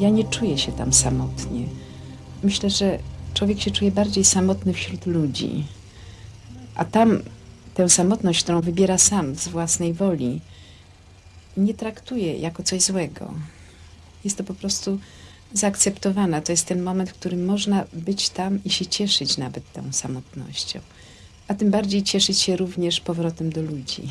Ja nie czuję się tam samotnie. Myślę, że człowiek się czuje bardziej samotny wśród ludzi. A tam tę samotność, którą wybiera sam z własnej woli, nie traktuje jako coś złego. Jest to po prostu zaakceptowana. To jest ten moment, w którym można być tam i się cieszyć nawet tą samotnością. A tym bardziej cieszyć się również powrotem do ludzi.